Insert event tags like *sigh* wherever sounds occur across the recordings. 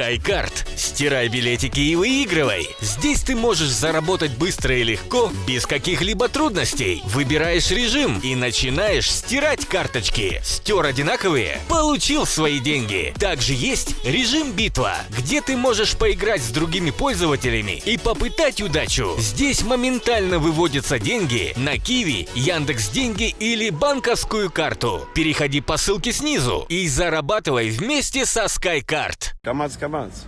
SkyCard. Стирай билетики и выигрывай. Здесь ты можешь заработать быстро и легко, без каких-либо трудностей. Выбираешь режим и начинаешь стирать карточки. Стер одинаковые? Получил свои деньги. Также есть режим битва, где ты можешь поиграть с другими пользователями и попытать удачу. Здесь моментально выводятся деньги на Киви, Яндекс Деньги или банковскую карту. Переходи по ссылке снизу и зарабатывай вместе со SkyCard. Камац, камац.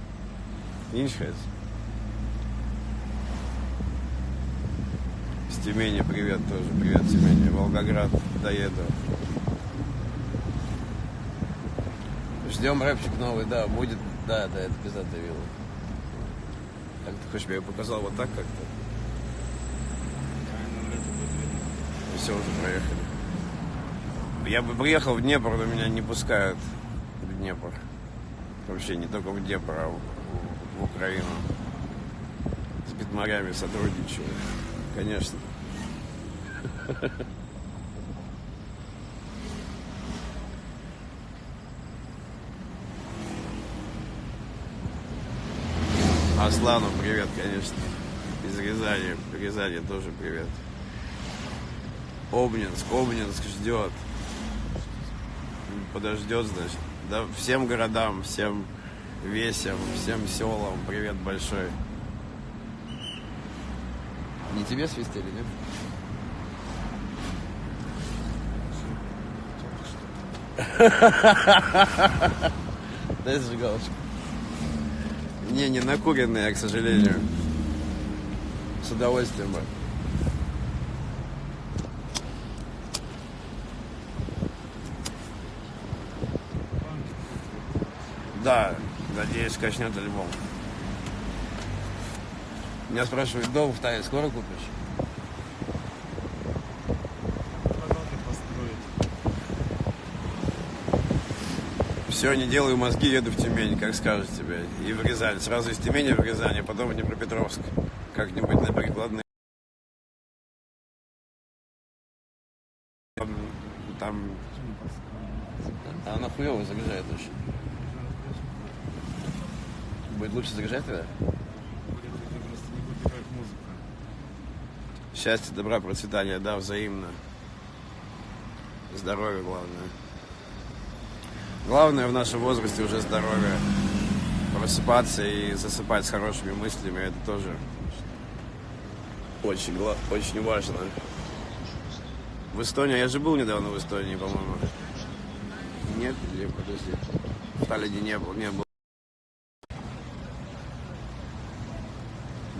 Иншхайс. С Тюмени привет тоже. Привет, Тюмени. Волгоград доеду. Ждем рэпчик новый, да, будет. Да, да, это пиздатая вилла. Так ты хочешь, я показал вот так как-то? Все, уже проехали. Я бы приехал в Днепр, но меня не пускают в Днепр. Вообще не только в Днепр, а в, в Украину. С битмарями сотрудничаю. Конечно. Аслану привет, конечно. Из Рязани. Рязани тоже привет. Обнинск, Обнинск ждет. Подождет, значит. Да, всем городам, всем весям, всем селам привет большой. Не тебе свистели, нет? *laughs* Дай зажигалочку. Не, не накуренные, к сожалению. С удовольствием бы. Да, надеюсь, качнет альбом. Меня спрашивают, дом в Тае скоро купишь? Все, не делаю мозги, еду в Тюмень, как скажешь тебе. И в Рязань. Сразу из Тюмени в Рязань, а потом в Днепропетровск. Как-нибудь на прикладные. Там, она хуево загружает очень. Будет лучше загружать тогда? Счастья, добра, процветания, да, взаимно. Здоровье главное. Главное в нашем возрасте уже здоровье. Просыпаться и засыпать с хорошими мыслями, это тоже очень, очень важно. В Эстонии, я же был недавно в Эстонии, по-моему. Нет, или подожди. В Таллине не был, не был.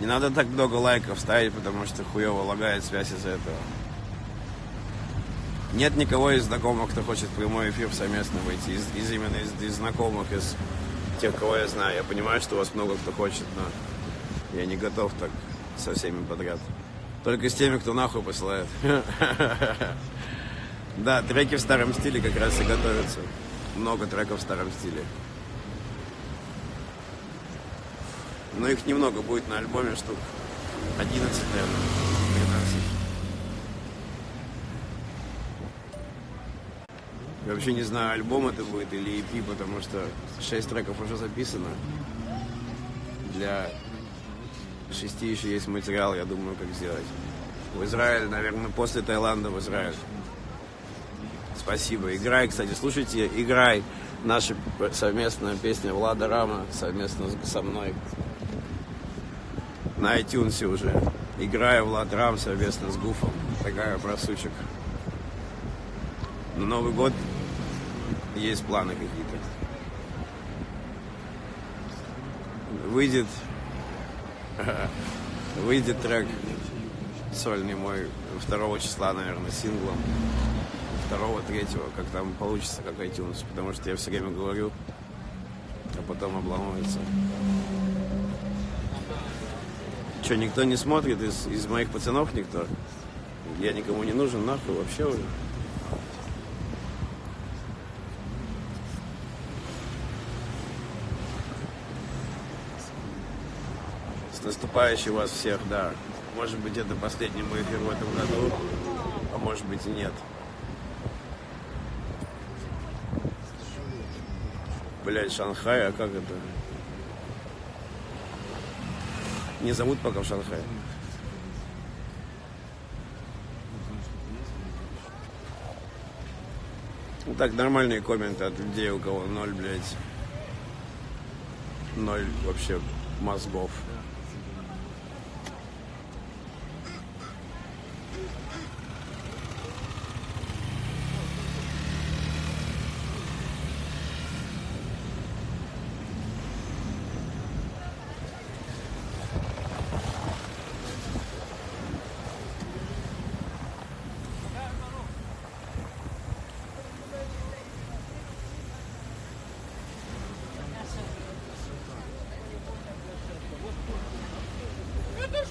Не надо так много лайков ставить, потому что хуево лагает связь из-за этого. Нет никого из знакомых, кто хочет в прямой эфир совместно выйти. Из, из именно из, из знакомых, из тех, кого я знаю. Я понимаю, что у вас много кто хочет, но я не готов так со всеми подряд. Только с теми, кто нахуй посылает. *laughs* Да, треки в старом стиле как раз и готовятся. Много треков в старом стиле. Но их немного будет на альбоме, штук 11, наверное, 12. Я вообще не знаю, альбом это будет или EP, потому что 6 треков уже записано. Для шести еще есть материал, я думаю, как сделать. В Израиль, наверное, после Таиланда в Израиль. Спасибо. Играй, кстати, слушайте, играй. Наша совместная песня Влада Рама совместно со мной. На iTunes уже. Играю Влад Рам совместно с Гуфом. Такая про сучек. На Новый год есть планы какие-то. Выйдет *laughs* выйдет трек сольный мой 2 числа, наверное, синглом. 2 третьего, как там получится, как iTunes. Потому что я все время говорю, а потом обламывается. Че, никто не смотрит из, из моих пацанов никто? Я никому не нужен, нахуй, вообще уже. С наступающим вас всех, да. Может быть, это последний мой эфир в этом году, а может быть и нет. Блять, Шанхай, а как это? Не зовут пока в Шанхай. Ну так, нормальные комменты от людей, у кого ноль, блядь. Ноль вообще мозгов.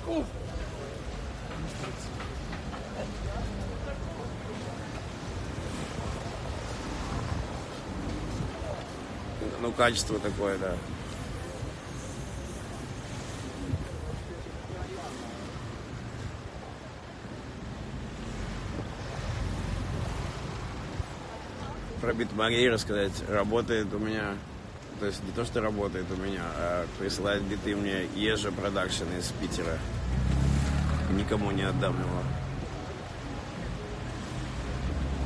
Ну, качество такое, да. Про битмарей рассказать. Работает у меня, то есть не то, что работает у меня, а присылает биты мне Ежа Production из Питера. Никому не отдам его.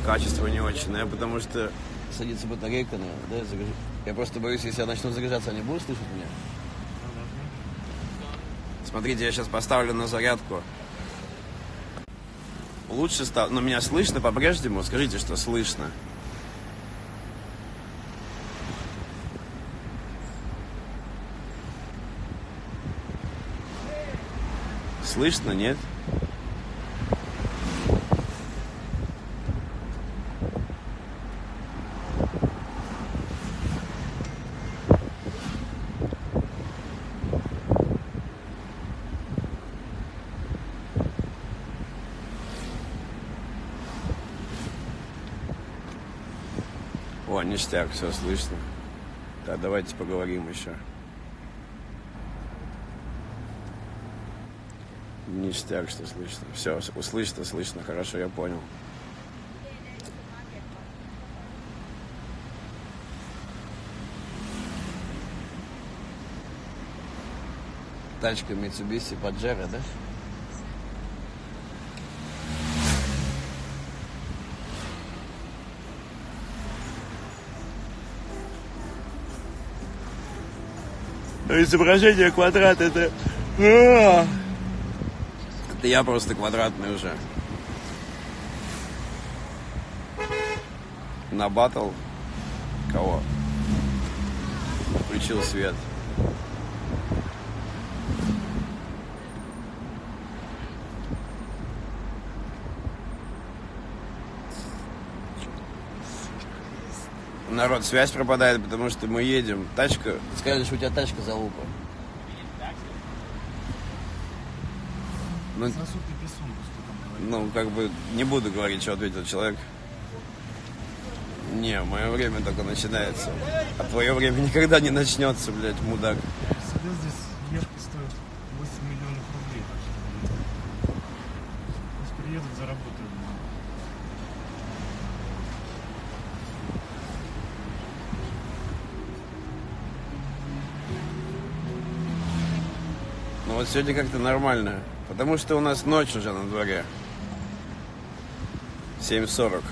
Качество не очень, но я потому что садится батарейка, наверное, да, загруж- Я просто боюсь, если я начну загружаться, они будут слышать меня? Смотрите, я сейчас поставлю на зарядку. Лучше стало... Но меня слышно по-прежнему? Скажите, что слышно. Слышно, нет? О, ништяк, все слышно. Да, давайте поговорим еще. Ништяк, что слышно. Все, услышно, слышно, хорошо, я понял. Тачка Mitsubishi Pajero, да? Изображение квадрат это... Это я просто квадратный уже. На батл кого? Включил свет. Народ, связь пропадает, потому что мы едем. Тачка... Скажешь, у тебя тачка залупа. Ну, ну, как бы, не буду говорить, что ответил человек. Не, мое время только начинается. А твое время никогда не начнется, блядь, мудак. Всегда здесь ешки стоят 8 миллионов рублей. Пусть приедут, заработают. Ну вот сегодня как-то нормально. Потому что у нас ночь уже на дворе. 7.40.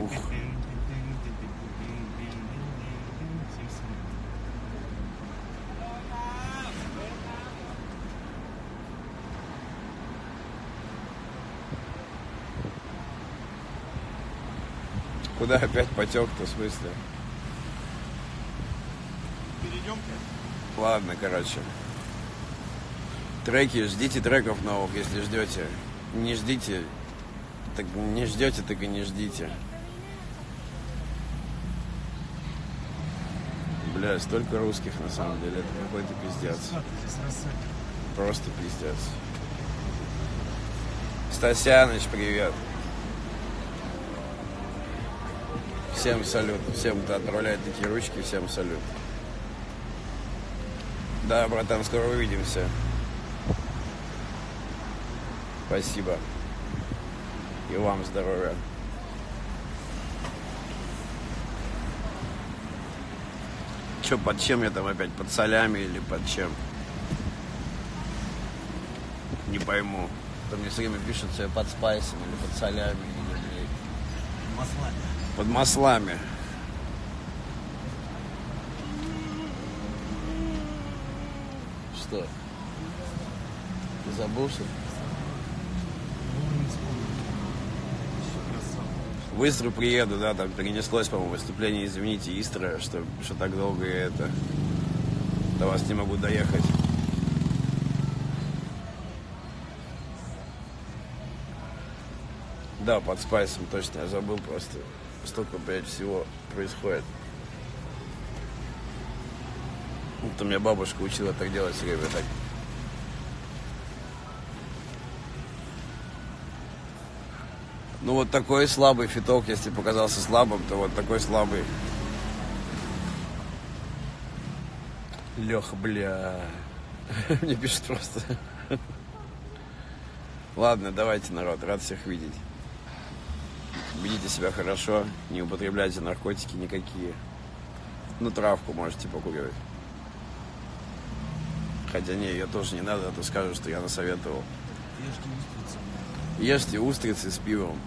Ух. Куда опять потек-то, в смысле? Ладно, короче. Треки, ждите треков новых, если ждете. Не ждите, так не ждете, так и не ждите. Бля, столько русских на самом деле, это какой-то пиздец. Просто пиздец. Стасяныч, привет. Всем салют. Всем, кто отправляет такие ручки, всем салют. Да, братан, скоро увидимся. Спасибо. И вам здоровья. Че, под чем я там опять? Под солями или под чем? Не пойму. То мне все время пишут, что я под спайсом или под солями, или, блядь, Маслами. под маслами. Что? Ты забыл, что. В Истру приеду, да, там перенеслось, по-моему, выступление, извините, Истра, что, что так долго я это до вас не могу доехать. Да, под спайсом, точно, я забыл просто. Столько, блядь, всего происходит. У меня бабушка учила так делать все время, так Ну вот такой слабый фиток, если показался слабым, то вот такой слабый. Леха, бля. *laughs* Мне пишут просто. Ладно, давайте, народ, рад всех видеть. Ведите себя хорошо, не употребляйте наркотики никакие. Ну, травку можете покуривать. Хотя не, ее тоже не надо, а то скажут, что я насоветовал. Ешьте устрицы. Ешьте устрицы с пивом.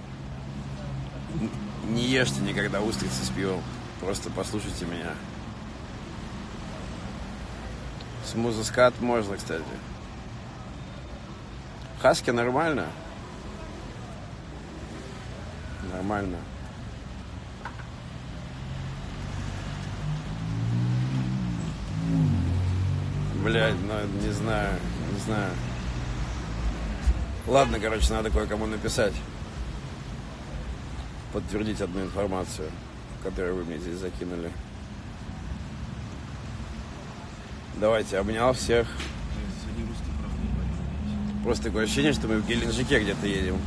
Не ешьте никогда устрицы с пивом. Просто послушайте меня. Смузыскат можно, кстати. Хаски нормально? Нормально. Блять, ну не знаю, не знаю. Ладно, короче, надо кое-кому написать. Подтвердить одну информацию, которую вы мне здесь закинули. Давайте, обнял всех. Просто такое ощущение, что мы в Геленджике где-то едем.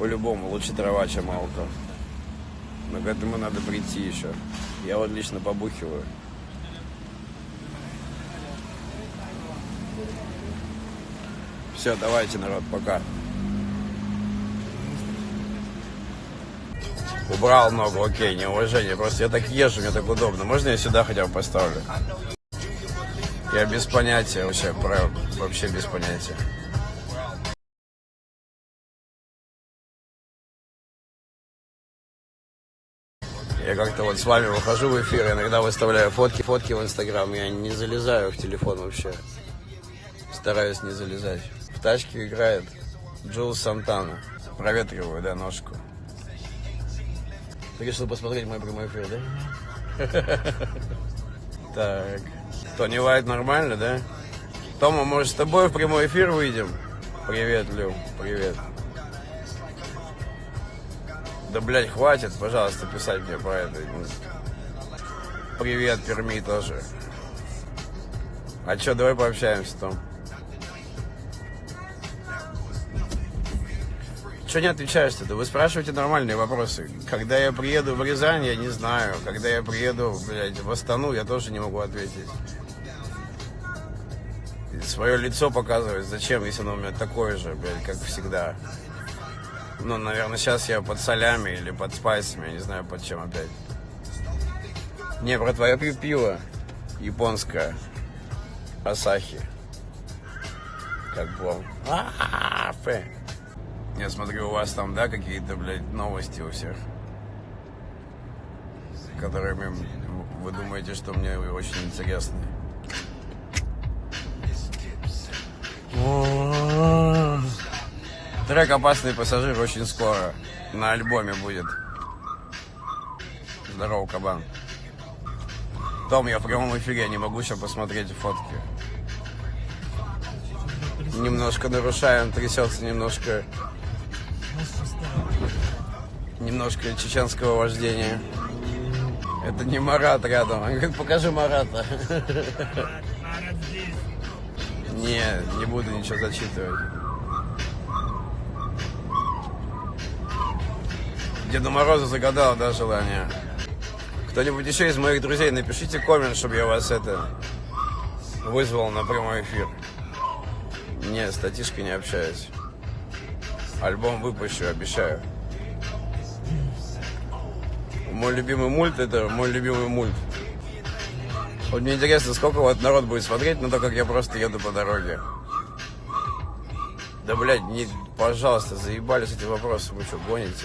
По-любому, лучше трава, чем алко. Но к этому надо прийти еще. Я вот лично побухиваю. Все, давайте, народ, пока. Убрал ногу, окей, неуважение. Просто я так езжу, мне так удобно. Можно я сюда хотя бы поставлю? Я без понятия вообще, вообще без понятия. Я как-то вот с вами выхожу в эфир, иногда выставляю фотки, фотки в Инстаграм. Я не залезаю в телефон вообще. Стараюсь не залезать. В тачке играет Джул Сантана. Проветриваю, да, ножку. Ты решил посмотреть мой прямой эфир, да? *laughs* Так. Тони Вайт нормально, да? Тома, может, с тобой в прямой эфир выйдем? Привет, Лю, привет. Да, блядь, хватит, пожалуйста, писать мне про это. Привет, Перми тоже. А чё, давай пообщаемся, Том. Что не отвечаешь-то? Вы спрашиваете нормальные вопросы. Когда я приеду в Рязань, я не знаю. Когда я приеду, блядь, в Астану, я тоже не могу ответить. Свое лицо показывать зачем, если оно у меня такое же, блядь, как всегда. Ну, наверное, сейчас я под солями или под спайсами, я не знаю, под чем опять. Не, про твое пи- пиво японское. Асахи. Как Ф. Я смотрю, у вас там, да, какие-то, блядь, новости у всех. Которыми вы думаете, что мне очень интересны. Трек «Опасный пассажир» очень скоро на альбоме будет. Здорово, кабан. Том, я в прямом эфире, я не могу сейчас посмотреть фотки. Немножко нарушаем, трясется немножко, немножко чеченского вождения. Это не Марат рядом. Он говорит, покажи Марата. *laughs* Не, не буду ничего зачитывать. Деду Морозу загадал, да, желание. Кто-нибудь еще из моих друзей, напишите коммент, чтобы я вас это вызвал на прямой эфир. Не, с Татишкой не общаюсь. Альбом выпущу, обещаю. Мой любимый мульт, это мой любимый мульт. Вот мне интересно, сколько вот народ будет смотреть на то, как я просто еду по дороге. Да, блядь, не, пожалуйста, заебались эти вопросы, вы что, гоните?